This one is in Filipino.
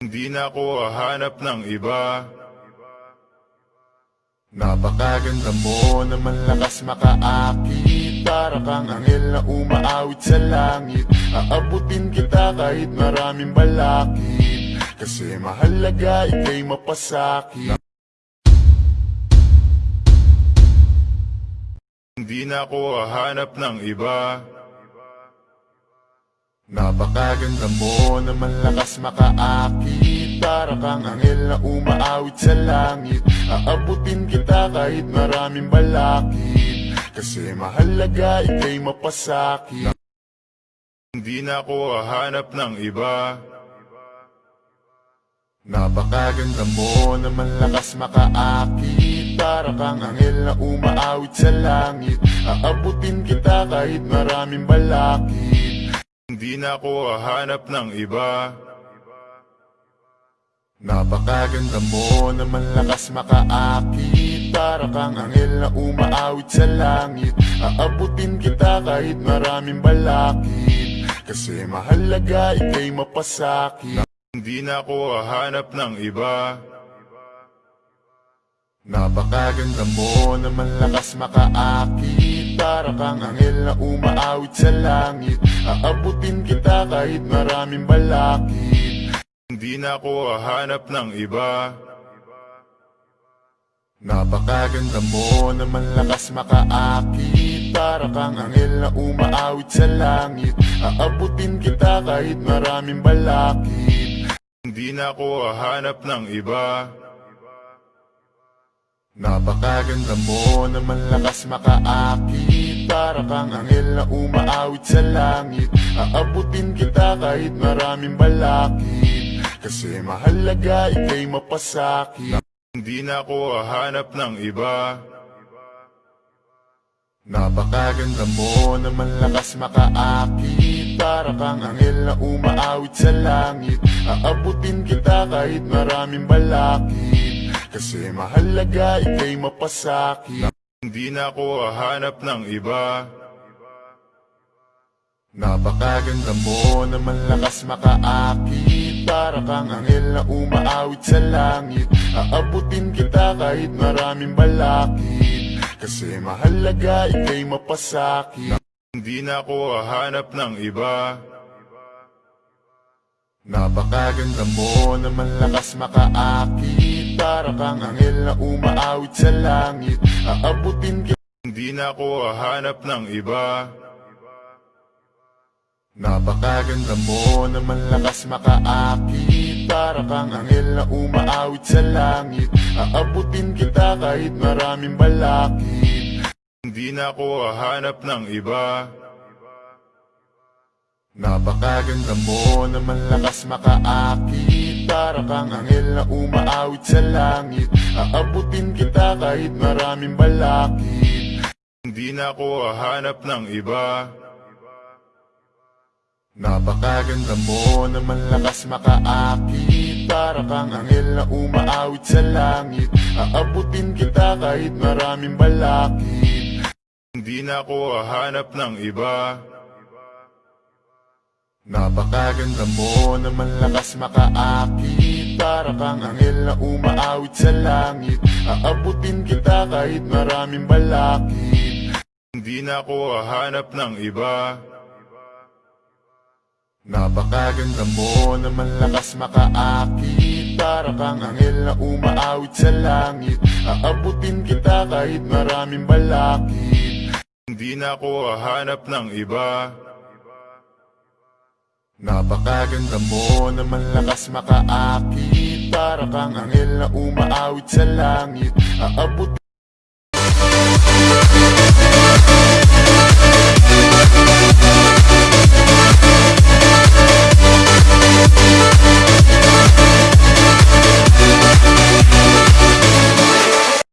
Hindi na ako hahanap ng iba. Napakaganda mo naman lakas makaakit. Para kang anghel na umaawit sa langit. Aabutin kita kahit maraming balakid. Kasi mahalaga ikay mapasakit. Hindi na ako hahanap ng iba Napakaganda mo naman lakas makaakit. Para kang anghel na umaawit sa langit. Aabutin kita kahit maraming balakid. Kasi mahalaga ikay mapasakit. Hindi na ako hahanap ng iba. Napakaganda mo naman lakas makaakit. Para kang anghel na umaawit sa langit. Aabutin kita kahit maraming balakid Hindi na ako hahanap ng iba. Napakaganda mo naman lakas makaakit. Para kang anghel na umaawit sa langit. Aabutin kita kahit maraming balakid Kasi mahalaga ikay mapasakit. Hindi na ako hahanap ng iba. Napakaganda mo naman lakas makaakit. Para kang anghel na umaawit sa langit Aabutin kita kahit maraming balakid. Hindi na ako hahanap ng iba. Napakaganda mo naman lakas makaakit. Para kang anghel na umaawit sa langit. Aabutin kita kahit maraming balakid. Hindi na ako hahanap ng iba Napakaganda mo naman lakas makaakit. Para kang anghel na umaawit sa langit. Aabutin kita kahit maraming balakid Kasi mahalaga ikay mapasakit. Hindi na ako hahanap ng iba. Napakaganda mo naman lakas makaakit. Para kang anghel na umaawit sa langit. Aabutin kita kahit maraming balakid Kasi mahalaga ikay mapasakit. Hindi na ako hahanap ng iba. Napakaganda mo naman lakas makaakit. Para kang anghel na umaawit sa langit. Aabutin kita kahit maraming balakid Kasi mahalaga ikay mapasakit. Hindi na ako hahanap ng iba. Napakaganda mo naman lakas makaakit Para kang anghel na umaawit sa langit. Aabutin kita. Hindi na ako hahanap ng iba. Napakaganda mo naman lakas makaakit. Para kang anghel na umaawit sa langit. Aabutin kita kahit maraming balakid Hindi na ako hahanap ng iba. Napakaganda mo naman lakas makaakit Para kang anghel na umaawit sa langit. Aabutin kita kahit maraming balakid. Hindi na ako hahanap ng iba. Napakaganda mo naman lakas makaakit. Para kang anghel na umaawit sa langit. Aabutin kita kahit maraming balakid. Hindi na ako hahanap ng iba Napakaganda mo naman lakas makaakit. Para kang anghel na umaawit sa langit. Aabutin kita kahit maraming balakid Hindi na ako hahanap ng iba. Napakaganda mo naman lakas makaakit. Para kang anghel na umaawit sa langit. Aabutin kita kahit maraming balakid Hindi na ako hahanap ng iba Napakaganda mo naman lakas makaakit. Para kang anghel na umaawit sa langit. Aabutin